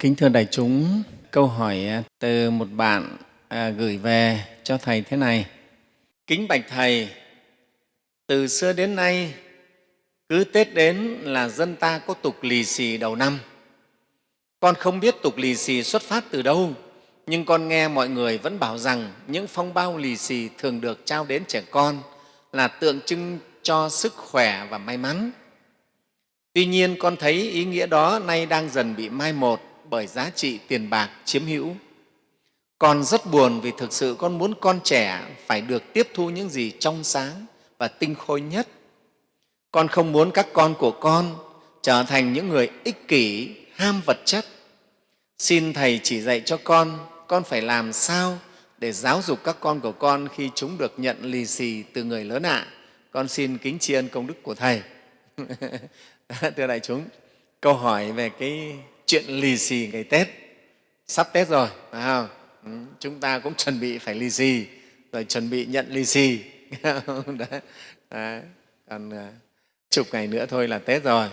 Kính thưa đại chúng, câu hỏi à, từ một bạn à, gửi về cho Thầy thế này. Kính bạch Thầy, từ xưa đến nay, cứ Tết đến là dân ta có tục lì xì đầu năm. Con không biết tục lì xì xuất phát từ đâu, nhưng con nghe mọi người vẫn bảo rằng những phong bao lì xì thường được trao đến trẻ con là tượng trưng cho sức khỏe và may mắn. Tuy nhiên, con thấy ý nghĩa đó nay đang dần bị mai một bởi giá trị tiền bạc chiếm hữu. Con rất buồn vì thực sự con muốn con trẻ phải được tiếp thu những gì trong sáng và tinh khôi nhất. Con không muốn các con của con trở thành những người ích kỷ, ham vật chất. Xin Thầy chỉ dạy cho con, con phải làm sao để giáo dục các con của con khi chúng được nhận lì xì từ người lớn ạ. À. Con xin kính tri ân công đức của Thầy. Thưa đại chúng, câu hỏi về cái chuyện lì xì ngày Tết. Sắp Tết rồi, phải không? Ừ, chúng ta cũng chuẩn bị phải lì xì, rồi chuẩn bị nhận lì xì. Đấy. Đấy. Còn à, chục ngày nữa thôi là Tết rồi,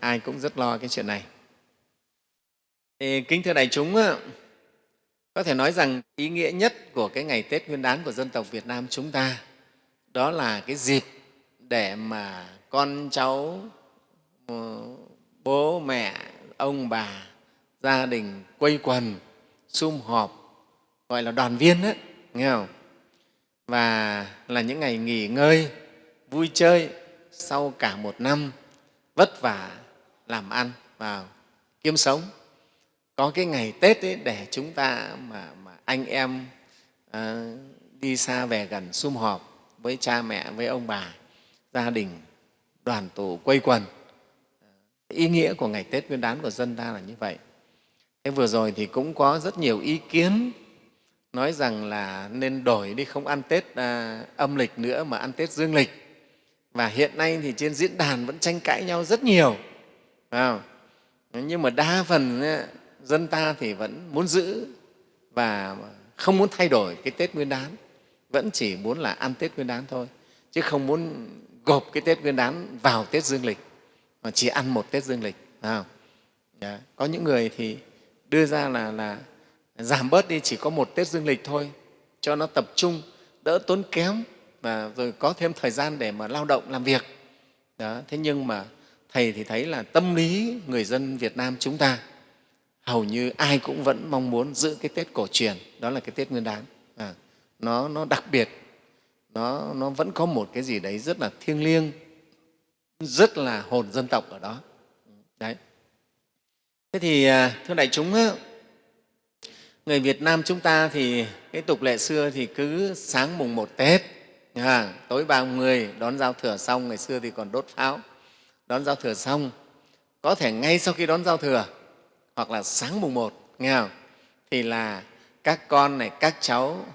ai cũng rất lo cái chuyện này. Thì, kính thưa đại chúng, có thể nói rằng ý nghĩa nhất của cái ngày Tết Nguyên đán của dân tộc Việt Nam chúng ta đó là cái dịp để mà con cháu, ờ, bố mẹ, ông bà gia đình quây quần sum họp gọi là đoàn viên đấy nghe không? Và là những ngày nghỉ ngơi vui chơi sau cả một năm vất vả làm ăn và kiếm sống. Có cái ngày tết ấy để chúng ta mà, mà anh em à, đi xa về gần sum họp với cha mẹ với ông bà gia đình đoàn tụ quây quần ý nghĩa của ngày Tết Nguyên đán của dân ta là như vậy. Thế vừa rồi thì cũng có rất nhiều ý kiến nói rằng là nên đổi đi không ăn Tết à, âm lịch nữa mà ăn Tết dương lịch. Và hiện nay thì trên diễn đàn vẫn tranh cãi nhau rất nhiều. Phải không? Nhưng mà đa phần à, dân ta thì vẫn muốn giữ và không muốn thay đổi cái Tết Nguyên đán, vẫn chỉ muốn là ăn Tết Nguyên đán thôi, chứ không muốn gộp cái Tết Nguyên đán vào Tết dương lịch mà chỉ ăn một Tết dương lịch. Không? Dạ. Có những người thì đưa ra là, là giảm bớt đi chỉ có một Tết dương lịch thôi cho nó tập trung, đỡ tốn kém và rồi có thêm thời gian để mà lao động làm việc. Đó. Thế nhưng mà Thầy thì thấy là tâm lý người dân Việt Nam chúng ta hầu như ai cũng vẫn mong muốn giữ cái Tết cổ truyền, đó là cái Tết Nguyên đán. À, nó, nó đặc biệt, nó, nó vẫn có một cái gì đấy rất là thiêng liêng, rất là hồn dân tộc ở đó. Đấy. Thế thì à, thưa đại chúng, người Việt Nam chúng ta thì cái tục lệ xưa thì cứ sáng mùng một Tết, à, tối 30 đón giao thừa xong, ngày xưa thì còn đốt pháo, đón giao thừa xong, có thể ngay sau khi đón giao thừa hoặc là sáng mùng một, nghe không? thì là các con này, các cháu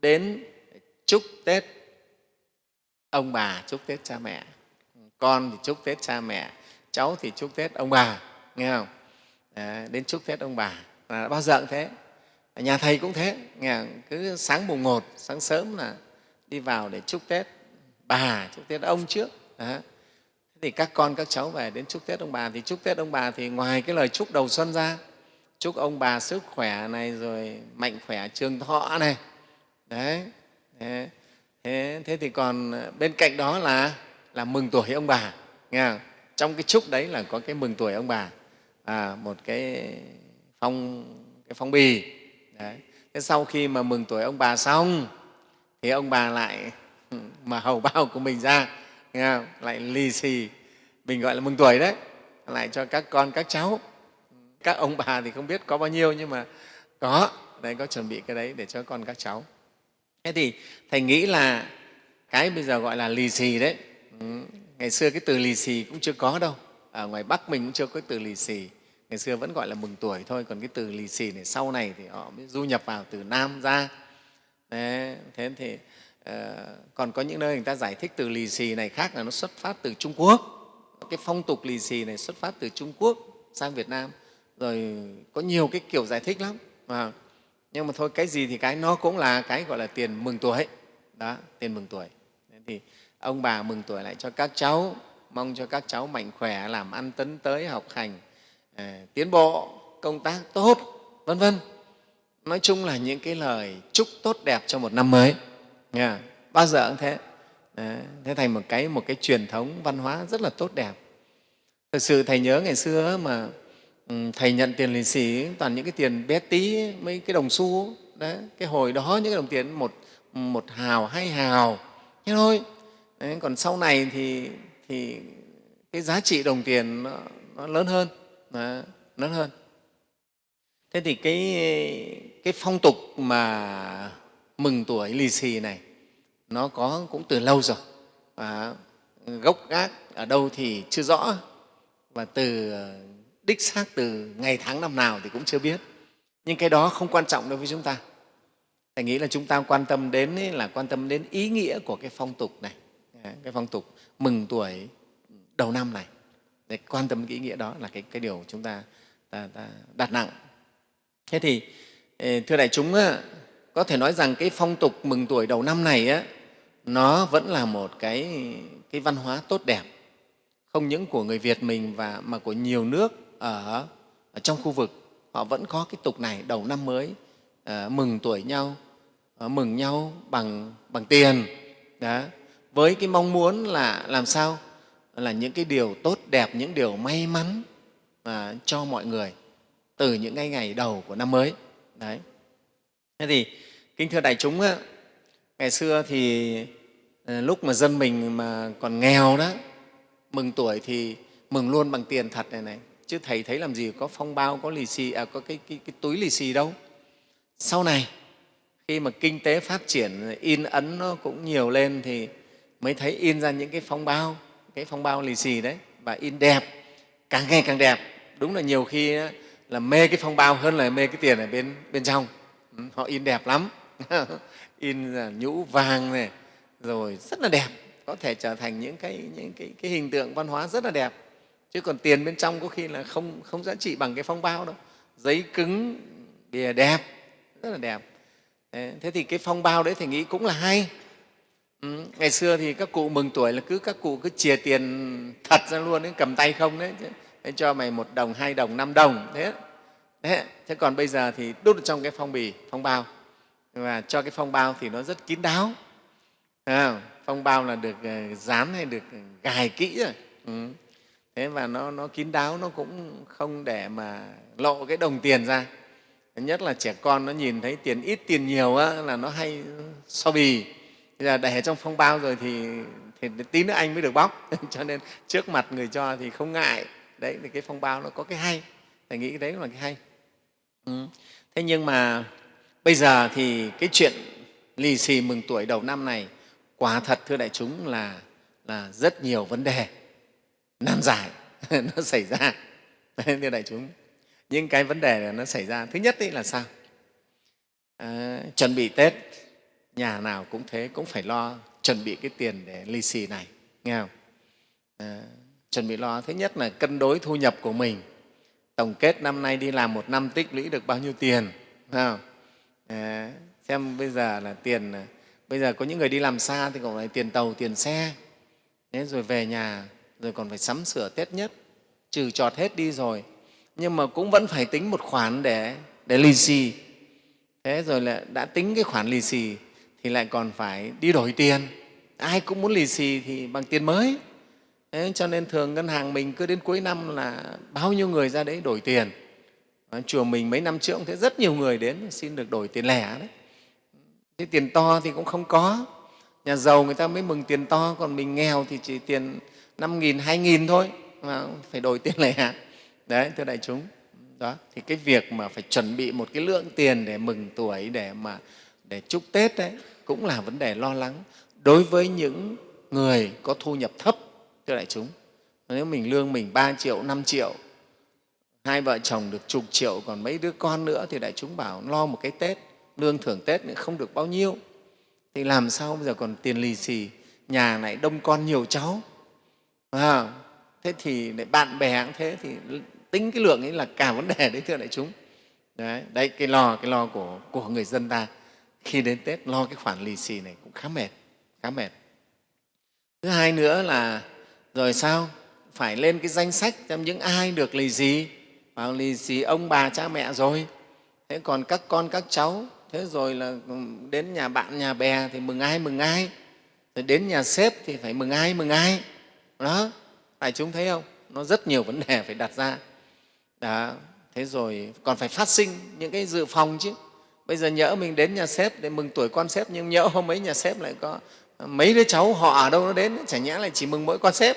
đến chúc Tết ông bà, chúc Tết cha mẹ con thì chúc tết cha mẹ cháu thì chúc tết ông bà nghe không? Đấy, đến chúc tết ông bà. Là bao giờ cũng thế. Nhà thầy cũng thế nghe không? cứ sáng mùng một sáng sớm là đi vào để chúc tết bà chúc tết ông trước. Thế thì các con các cháu về đến chúc tết ông bà. Thì chúc tết ông bà thì ngoài cái lời chúc đầu xuân ra chúc ông bà sức khỏe này rồi mạnh khỏe trường thọ này. Đấy thế, thế thì còn bên cạnh đó là là mừng tuổi ông bà nghe không? trong cái chúc đấy là có cái mừng tuổi ông bà à, một cái phong cái phong bì đấy. thế sau khi mà mừng tuổi ông bà xong thì ông bà lại mà hầu bao của mình ra nghe không? lại lì xì mình gọi là mừng tuổi đấy lại cho các con các cháu các ông bà thì không biết có bao nhiêu nhưng mà có đấy có chuẩn bị cái đấy để cho con các cháu thế thì thầy nghĩ là cái bây giờ gọi là lì xì đấy ngày xưa cái từ lì xì cũng chưa có đâu. Ở ngoài bắc mình cũng chưa có từ lì xì. Ngày xưa vẫn gọi là mừng tuổi thôi còn cái từ lì xì này sau này thì họ mới du nhập vào từ nam ra. Đấy, thế thì uh, còn có những nơi người ta giải thích từ lì xì này khác là nó xuất phát từ trung quốc. Cái phong tục lì xì này xuất phát từ trung quốc sang việt nam. Rồi có nhiều cái kiểu giải thích lắm à, nhưng mà thôi cái gì thì cái nó cũng là cái gọi là tiền mừng tuổi. Đó tiền mừng tuổi. Thế thì ông bà mừng tuổi lại cho các cháu mong cho các cháu mạnh khỏe làm ăn tấn tới học hành à, tiến bộ công tác tốt vân vân. Nói chung là những cái lời chúc tốt đẹp cho một năm mới. Nghe bao giờ cũng thế. Đấy, thế thành một cái một cái truyền thống văn hóa rất là tốt đẹp. Thực sự thầy nhớ ngày xưa mà thầy nhận tiền lì xì toàn những cái tiền bé tí mấy cái đồng xu đấy cái hồi đó những cái đồng tiền một một hào hai hào thế thôi đấy, còn sau này thì thì cái giá trị đồng tiền nó, nó lớn hơn. Nó lớn hơn. Thế thì cái cái phong tục mà mừng tuổi lì xì này nó có cũng từ lâu rồi. Và gốc gác ở đâu thì chưa rõ. Và từ ờ, đích xác từ ngày tháng năm nào thì cũng chưa biết. Nhưng cái đó không quan trọng đối với chúng ta. Thầy nghĩ là chúng ta quan tâm đến là quan tâm đến ý nghĩa của cái phong tục này cái phong tục mừng tuổi đầu năm này. Để quan tâm cái ý nghĩa đó là cái, cái điều chúng ta, ta, ta đặt nặng. Thế thì thưa đại chúng có thể nói rằng cái phong tục mừng tuổi đầu năm này á, nó vẫn là một cái, cái văn hóa tốt đẹp. Không những của người Việt mình và mà của nhiều nước ở, ở trong khu vực họ vẫn có cái tục này đầu năm mới à, mừng tuổi nhau à, mừng nhau bằng bằng tiền. Đó với cái mong muốn là làm sao? Là những cái điều tốt đẹp những điều may mắn à, cho mọi người từ những cái ngày đầu của năm mới. Đấy. Thế thì kính thưa đại chúng á, ngày xưa thì à, lúc mà dân mình mà còn nghèo đó mừng tuổi thì mừng luôn bằng tiền thật này này. Chứ thầy thấy làm gì có phong bao có lì xì à, có cái, cái, cái túi lì xì đâu. Sau này khi mà kinh tế phát triển in ấn nó cũng nhiều lên thì mới thấy in ra những cái phong bao cái phong bao lì xì đấy và in đẹp càng ngày càng đẹp. Đúng là nhiều khi là mê cái phong bao hơn là mê cái tiền ở bên bên trong. Ừ, họ in đẹp lắm. In là nhũ vàng này rồi rất là đẹp. Có thể trở thành những cái những cái, cái hình tượng văn hóa rất là đẹp. Chứ còn tiền bên trong có khi là không không giá trị bằng cái phong bao đâu. Giấy cứng bìa đẹp rất là đẹp. Thế thì cái phong bao đấy thì nghĩ cũng là hay ừ. ngày xưa thì các cụ mừng tuổi là cứ các cụ cứ chìa tiền thật ra luôn đấy cầm tay không đấy thế cho mày một đồng hai đồng năm đồng thế. Thế, thế còn bây giờ thì đút trong cái phong bì phong bao. Và cho cái phong bao thì nó rất kín đáo. À, phong bao là được ờ, dán hay được gài kỹ rồi. Ừ. thế và nó, nó kín đáo nó cũng không để mà lộ cái đồng tiền ra. Nhất là trẻ con nó nhìn thấy tiền ít tiền nhiều á, là nó hay so bì bây giờ để trong phong bao rồi thì, thì tí nữa anh mới được bóc. Cho nên trước mặt người cho thì không ngại. Đấy thì cái phong bao nó có cái hay. Thầy nghĩ đấy là cái hay. Ừ. thế nhưng mà bây giờ thì cái chuyện lì xì mừng tuổi đầu năm này quả thật thưa đại chúng là là rất nhiều vấn đề nan giải. Nó xảy ra. Thưa đại chúng. Những cái vấn đề này nó xảy ra. Thứ nhất là sao? À, chuẩn bị tết nhà nào cũng thế cũng phải lo chuẩn bị cái tiền để lì xì này nghe không? À, chuẩn bị lo. Thứ nhất là cân đối thu nhập của mình. Tổng kết năm nay đi làm một năm tích lũy được bao nhiêu tiền không? À, xem bây giờ là tiền ờ, bây giờ có những người đi làm xa thì còn phải tiền tàu tiền xe. Thế rồi về nhà rồi còn phải sắm sửa tết nhất. Trừ trọt hết đi rồi. Nhưng mà cũng vẫn phải tính một khoản để để lì xì. Thế rồi là đã tính cái khoản lì xì thì lại còn phải đi đổi tiền. Ai cũng muốn lì xì thì bằng tiền mới. Thế cho nên thường ngân hàng mình cứ đến cuối năm là bao nhiêu người ra đấy đổi tiền. Chùa mình mấy năm trước cũng thấy rất nhiều người đến xin được đổi tiền lẻ đấy. Thế tiền to thì cũng không có. Nhà giàu người ta mới mừng tiền to, còn mình nghèo thì chỉ tiền năm nghìn, hai nghìn thôi mà phải đổi tiền lẻ. Đấy, thưa đại chúng. Đó, thì cái việc mà phải chuẩn bị một cái lượng tiền để mừng tuổi, để mà, để chúc tết đấy cũng là vấn đề lo lắng đối với những người có thu nhập thấp thưa đại chúng. Nếu mình lương mình 3 triệu 5 triệu hai vợ chồng được chục triệu còn mấy đứa con nữa thì đại chúng bảo lo một cái tết lương thưởng tết nữa không được bao nhiêu. Thì làm sao bây giờ còn tiền lì xì nhà này đông con nhiều cháu? À, thế thì bạn bè cũng thế thì tính cái lượng ấy là cả vấn đề đấy thưa đại chúng. Đấy, đấy cái lo cái lo của, của người dân ta khi đến tết, lo cái khoản lì xì này cũng khá mệt khá mệt. Thứ hai nữa là, rồi sao? Phải lên cái danh sách xem những ai được lì xì. Vào lì xì ông bà cha mẹ rồi. Thế còn các con, các cháu, thế rồi là ừ, đến nhà bạn, nhà bè thì mừng ai mừng ai. Rồi đến nhà sếp thì phải mừng ai mừng ai. Đó phải chúng thấy không? Nó rất nhiều vấn đề phải đặt ra. Đó, thế rồi còn phải phát sinh những cái dự phòng chứ bây giờ nhỡ mình đến nhà sếp để mừng tuổi con sếp, nhưng nhỡ hôm ấy nhà sếp lại có à, mấy đứa cháu họ ở đâu nó đến, chả nhẽ lại chỉ mừng mỗi con sếp.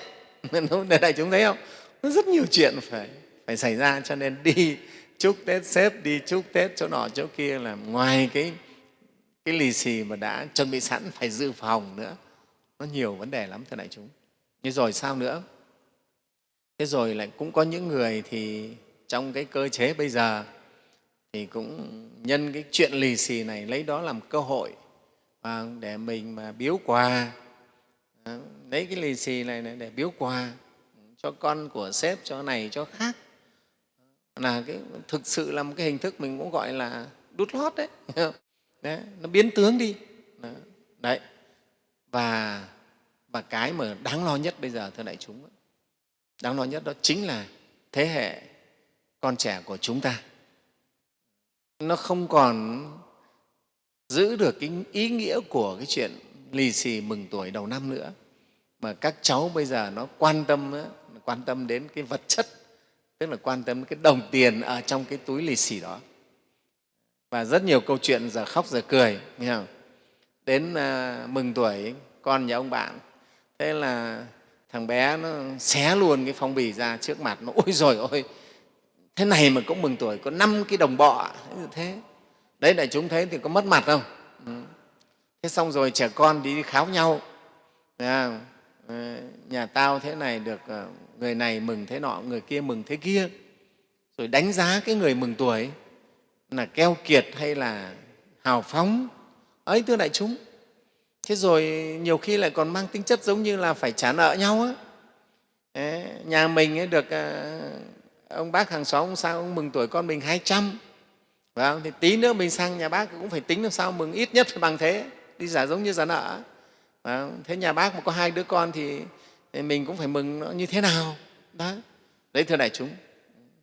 Để đại chúng thấy không? Nó rất nhiều chuyện phải phải xảy ra, cho nên đi chúc tết sếp, đi chúc tết chỗ nọ chỗ kia là ngoài cái cái lì xì mà đã chuẩn bị sẵn phải dự phòng nữa. Nó nhiều vấn đề lắm, thưa đại chúng. Như rồi sao nữa? Thế rồi lại cũng có những người thì trong cái cơ chế bây giờ thì cũng nhân cái chuyện lì xì này lấy đó làm cơ hội và để mình mà biếu quà. À, lấy cái lì xì này để biếu quà cho con của sếp cho này cho khác. Là cái thực sự là một cái hình thức mình cũng gọi là đút lót đấy, đấy nó biến tướng đi. Đấy. Và và cái mà đáng lo nhất bây giờ thưa đại chúng đáng lo nhất đó chính là thế hệ con trẻ của chúng ta nó không còn giữ được cái ý nghĩa của cái chuyện lì xì mừng tuổi đầu năm nữa mà các cháu bây giờ nó quan tâm quan tâm đến cái vật chất tức là quan tâm đến cái đồng tiền ở trong cái túi lì xì đó và rất nhiều câu chuyện giờ khóc giờ cười nghe không? đến à, mừng tuổi con nhà ông bạn thế là thằng bé nó xé luôn cái phong bì ra trước mặt nó ôi rồi ôi thế này mà cũng mừng tuổi, có năm cái đồng bọ, thế đấy, đại chúng thấy thì có mất mặt không? Ừ. thế xong rồi trẻ con đi kháo nhau. Ờ, nhà tao thế này được ờ, người này mừng thế nọ, người kia mừng thế kia. Rồi đánh giá cái người mừng tuổi là keo kiệt hay là hào phóng. Ấy, thưa đại chúng. Thế rồi nhiều khi lại còn mang tính chất giống như là phải trả nợ nhau á. Nhà mình ấy được ờ, ông bác hàng xóm ông sao ông mừng tuổi con mình hai trăm Vâng, thì tí nữa mình sang nhà bác cũng phải tính làm sao mừng ít nhất phải bằng thế, đi giả giống như giả nợ. Vâng, thế nhà bác mà có hai đứa con thì mình cũng phải mừng nó như thế nào. Đó. Đấy, thưa đại chúng.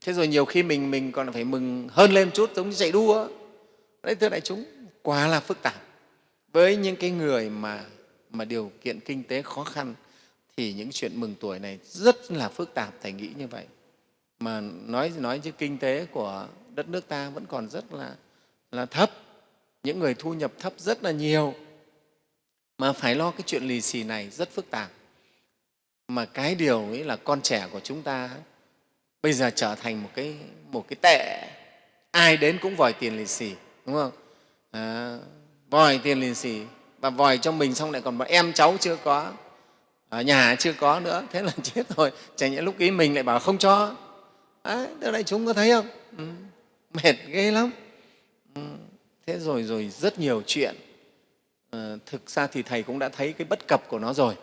Thế rồi nhiều khi mình mình còn phải mừng hơn lên chút giống như chạy đua. Đấy, thưa đại chúng, quá là phức tạp. Với những cái người mà, mà điều kiện kinh tế khó khăn thì những chuyện mừng tuổi này rất là phức tạp, Thầy nghĩ như vậy. Mà nói nói chứ kinh tế của đất nước ta vẫn còn rất là, là thấp. Những người thu nhập thấp rất là nhiều. Mà phải lo cái chuyện lì xì này rất phức tạp. Mà cái điều ấy là con trẻ của chúng ta bây giờ trở thành một cái, một cái tệ. Ai đến cũng vòi tiền lì xì đúng không? À, vòi tiền lì xì. Và vòi cho mình xong lại còn bọn em cháu chưa có ở nhà chưa có nữa. Thế là chết rồi. Chẳng những lúc ý mình lại bảo không cho đấy, đại chúng có thấy không? Ừ mệt ghê lắm. Ừ, thế rồi rồi rất nhiều chuyện. À, thực ra thì thầy cũng đã thấy cái bất cập của nó rồi.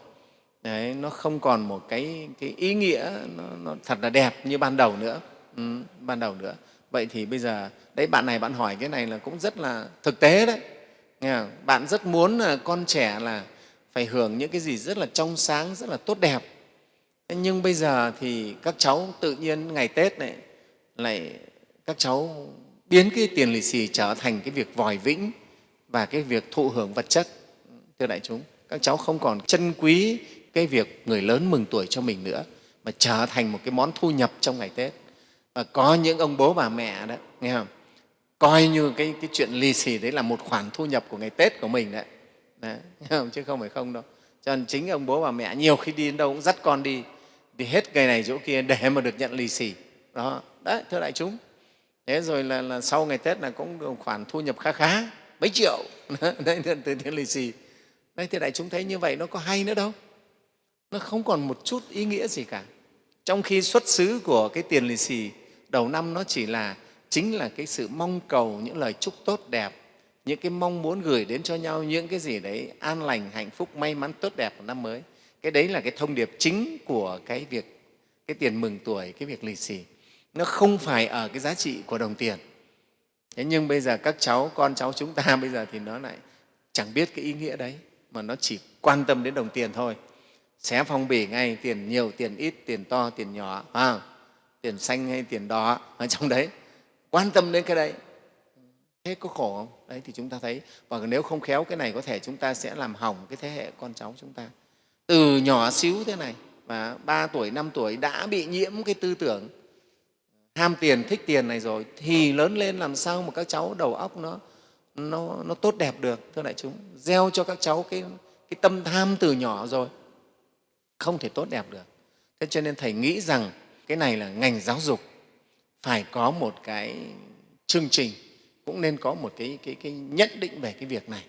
Đấy, nó không còn một cái, cái ý nghĩa nó, nó thật là đẹp như ban đầu nữa. Ừ, ban đầu nữa. Vậy thì bây giờ đấy bạn này bạn hỏi cái này là cũng rất là thực tế đấy. Nghe không? bạn rất muốn là con trẻ là phải hưởng những cái gì rất là trong sáng rất là tốt đẹp nhưng bây giờ thì các cháu tự nhiên ngày tết này lại các cháu biến cái tiền lì xì trở thành cái việc vòi vĩnh và cái việc thụ hưởng vật chất thưa đại chúng. Các cháu không còn trân quý cái việc người lớn mừng tuổi cho mình nữa mà trở thành một cái món thu nhập trong ngày tết. Và có những ông bố bà mẹ đó nghe không? Coi như cái, cái chuyện lì xì đấy là một khoản thu nhập của ngày tết của mình đấy, đấy không? chứ không phải không đâu. Cho nên chính ông bố bà mẹ nhiều khi đi đến đâu cũng dắt con đi đi hết ngày này chỗ kia để mà được nhận lì xì. Đó đấy thưa đại chúng. Thế rồi là, là sau ngày tết là cũng được khoản thu nhập khá khá mấy triệu. Đấy, từ tiền lì xì. Đây thì đại chúng thấy như vậy nó có hay nữa đâu. Nó không còn một chút ý nghĩa gì cả. Trong khi xuất xứ của cái tiền lì xì đầu năm nó chỉ là chính là cái sự mong cầu những lời chúc tốt đẹp những cái mong muốn gửi đến cho nhau những cái gì đấy an lành hạnh phúc may mắn tốt đẹp của năm mới cái đấy là cái thông điệp chính của cái việc cái tiền mừng tuổi cái việc lì xì. Nó không phải ở cái giá trị của đồng tiền. Thế nhưng bây giờ các cháu con cháu chúng ta bây giờ thì nó lại chẳng biết cái ý nghĩa đấy mà nó chỉ quan tâm đến đồng tiền thôi. Xé phong bì ngay tiền nhiều tiền ít tiền to tiền nhỏ à, tiền xanh hay tiền đỏ ở trong đấy. Quan tâm đến cái đấy. Thế có khổ không? Đấy thì chúng ta thấy. Và nếu không khéo cái này có thể chúng ta sẽ làm hỏng cái thế hệ con cháu chúng ta từ nhỏ xíu thế này và ba tuổi năm tuổi đã bị nhiễm cái tư tưởng ham tiền thích tiền này rồi thì lớn lên làm sao mà các cháu đầu óc nó nó, nó tốt đẹp được thưa đại chúng? Gieo cho các cháu cái, cái tâm tham từ nhỏ rồi không thể tốt đẹp được. Thế cho nên thầy nghĩ rằng cái này là ngành giáo dục phải có một cái chương trình cũng nên có một cái, cái, cái nhận định về cái việc này.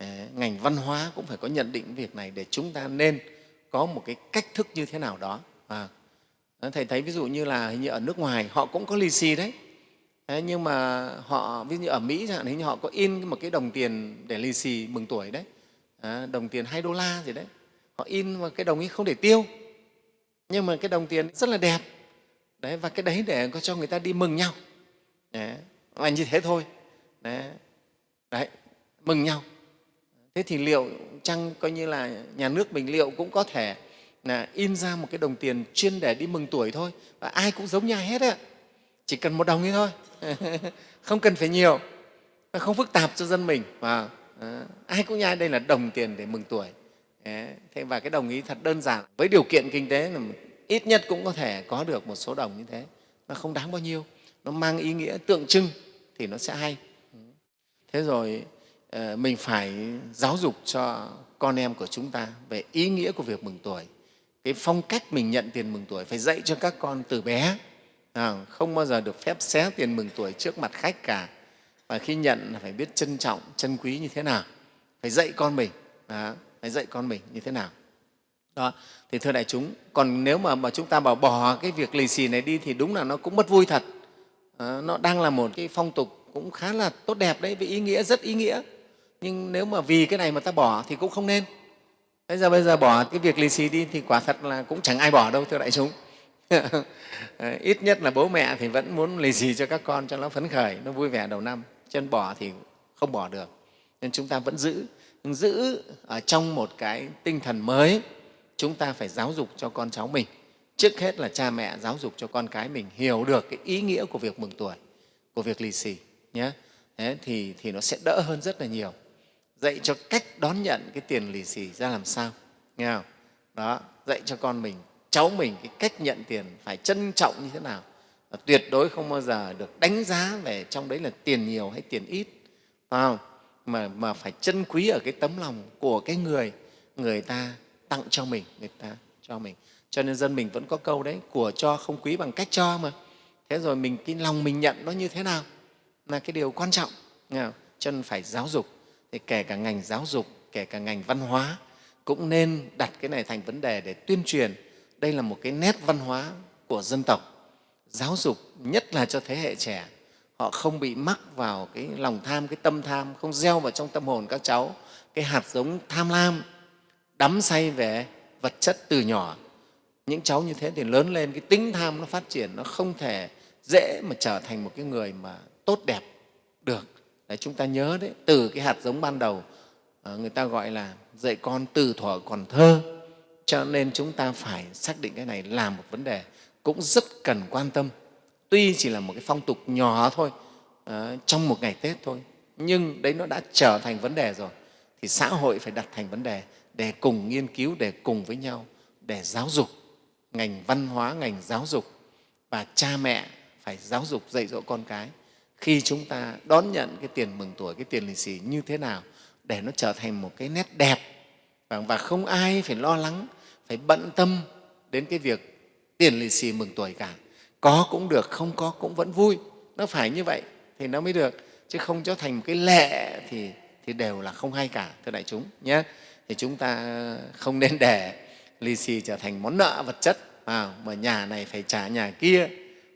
Ờ, ngành văn hóa cũng phải có nhận định việc này để chúng ta nên có một cái cách thức như thế nào đó. À, thầy thấy ví dụ như là hình như ở nước ngoài họ cũng có lì xì đấy. Thế nhưng mà họ ví dụ như ở Mỹ chẳng hạn hình như họ có in một cái đồng tiền để lì xì mừng tuổi đấy. À, đồng tiền 2 đô la gì đấy. Họ in mà cái đồng ấy không để tiêu. Nhưng mà cái đồng tiền rất là đẹp. Đấy và cái đấy để cho người ta đi mừng nhau. Đấy, và như thế thôi. Đấy, đấy mừng nhau thế thì liệu chăng coi như là nhà nước mình liệu cũng có thể là in ra một cái đồng tiền chuyên để đi mừng tuổi thôi? Và ai cũng giống nhau hết ạ. Chỉ cần một đồng ấy thôi. Không cần phải nhiều. Không phức tạp cho dân mình. Và à, ai cũng nhai đây là đồng tiền để mừng tuổi. Thế và cái đồng ý thật đơn giản. Với điều kiện kinh tế là ít nhất cũng có thể có được một số đồng như thế. Nó không đáng bao nhiêu. Nó mang ý nghĩa tượng trưng thì nó sẽ hay. Thế rồi Ờ, mình phải giáo dục cho con em của chúng ta về ý nghĩa của việc mừng tuổi. Cái phong cách mình nhận tiền mừng tuổi phải dạy cho các con từ bé. Ờ, không bao giờ được phép xé tiền mừng tuổi trước mặt khách cả. Và khi nhận là phải biết trân trọng trân quý như thế nào. Phải dạy con mình đó, phải dạy con mình như thế nào. Đó thì thưa đại chúng còn nếu mà, mà chúng ta bảo bỏ cái việc lì xì này đi thì đúng là nó cũng mất vui thật. À, nó đang là một cái phong tục cũng khá là tốt đẹp đấy với ý nghĩa rất ý nghĩa nhưng nếu mà vì cái này mà ta bỏ thì cũng không nên. Bây giờ bây giờ bỏ cái việc lì xì đi thì quả thật là cũng chẳng ai bỏ đâu thưa đại chúng. Ít nhất là bố mẹ thì vẫn muốn lì xì cho các con cho nó phấn khởi nó vui vẻ đầu năm. Chân bỏ thì không bỏ được. Nên chúng ta vẫn giữ giữ ở trong một cái tinh thần mới. Chúng ta phải giáo dục cho con cháu mình. Trước hết là cha mẹ giáo dục cho con cái mình hiểu được cái ý nghĩa của việc mừng tuổi của việc lì xì nhé. Thế thì, thì nó sẽ đỡ hơn rất là nhiều dạy cho cách đón nhận cái tiền lì xì ra làm sao nghe không? đó dạy cho con mình cháu mình cái cách nhận tiền phải trân trọng như thế nào và tuyệt đối không bao giờ được đánh giá về trong đấy là tiền nhiều hay tiền ít phải không? Mà, mà phải trân quý ở cái tấm lòng của cái người người ta tặng cho mình người ta cho mình cho nên dân mình vẫn có câu đấy của cho không quý bằng cách cho mà thế rồi mình cái lòng mình nhận nó như thế nào là cái điều quan trọng nghe không? cho nên phải giáo dục thì kể cả ngành giáo dục, kể cả ngành văn hóa, cũng nên đặt cái này thành vấn đề để tuyên truyền. Đây là một cái nét văn hóa của dân tộc. Giáo dục, nhất là cho thế hệ trẻ, họ không bị mắc vào cái lòng tham, cái tâm tham, không gieo vào trong tâm hồn các cháu, cái hạt giống tham lam, đắm say về vật chất từ nhỏ. Những cháu như thế thì lớn lên, cái tính tham nó phát triển, nó không thể dễ mà trở thành một cái người mà tốt đẹp được đấy, chúng ta nhớ đấy, từ cái hạt giống ban đầu à, người ta gọi là dạy con từ thuở còn thơ. Cho nên chúng ta phải xác định cái này là một vấn đề cũng rất cần quan tâm. Tuy chỉ là một cái phong tục nhỏ thôi à, trong một ngày tết thôi, nhưng đấy nó đã trở thành vấn đề rồi. Thì xã hội phải đặt thành vấn đề để cùng nghiên cứu, để cùng với nhau, để giáo dục ngành văn hóa, ngành giáo dục. Và cha mẹ phải giáo dục, dạy dỗ con cái khi chúng ta đón nhận cái tiền mừng tuổi cái tiền lì xì như thế nào để nó trở thành một cái nét đẹp và không ai phải lo lắng phải bận tâm đến cái việc tiền lì xì mừng tuổi cả. Có cũng được không có cũng vẫn vui. Nó phải như vậy thì nó mới được chứ không cho thành một cái lệ thì thì đều là không hay cả thưa đại chúng nhé. Thì chúng ta không nên để lì xì trở thành món nợ vật chất à, mà nhà này phải trả nhà kia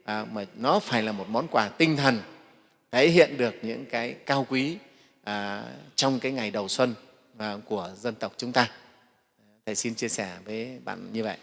à, mà nó phải là một món quà tinh thần thể hiện được những cái cao quý à, trong cái ngày đầu xuân à, của dân tộc chúng ta. Thầy xin chia sẻ với bạn như vậy.